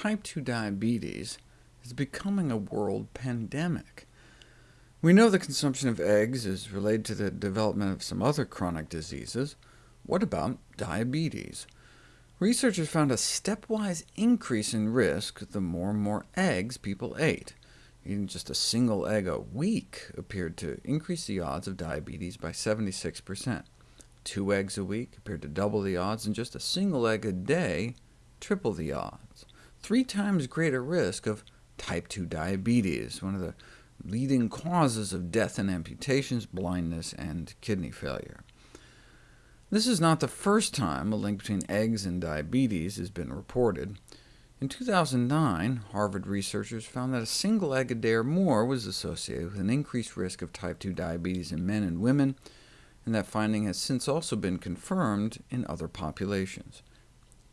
type 2 diabetes is becoming a world pandemic. We know the consumption of eggs is related to the development of some other chronic diseases. What about diabetes? Researchers found a stepwise increase in risk the more and more eggs people ate. Eating just a single egg a week appeared to increase the odds of diabetes by 76%. Two eggs a week appeared to double the odds, and just a single egg a day triple the odds. Three times greater risk of type 2 diabetes, one of the leading causes of death and amputations, blindness, and kidney failure. This is not the first time a link between eggs and diabetes has been reported. In 2009, Harvard researchers found that a single egg a day or more was associated with an increased risk of type 2 diabetes in men and women, and that finding has since also been confirmed in other populations.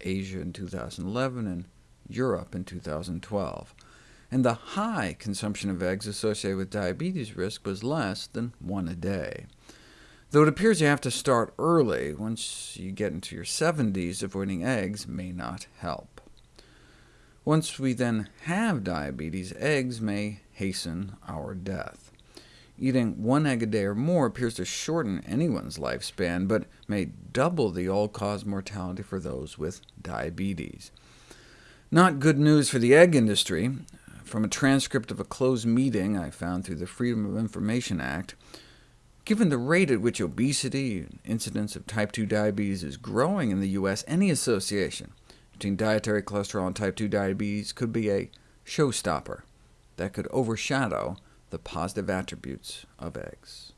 Asia in 2011, and Europe in 2012. And the high consumption of eggs associated with diabetes risk was less than one a day. Though it appears you have to start early, once you get into your 70s, avoiding eggs may not help. Once we then have diabetes, eggs may hasten our death. Eating one egg a day or more appears to shorten anyone's lifespan, but may double the all-cause mortality for those with diabetes. Not good news for the egg industry. From a transcript of a closed meeting I found through the Freedom of Information Act, given the rate at which obesity and incidence of type 2 diabetes is growing in the U.S., any association between dietary cholesterol and type 2 diabetes could be a showstopper that could overshadow the positive attributes of eggs.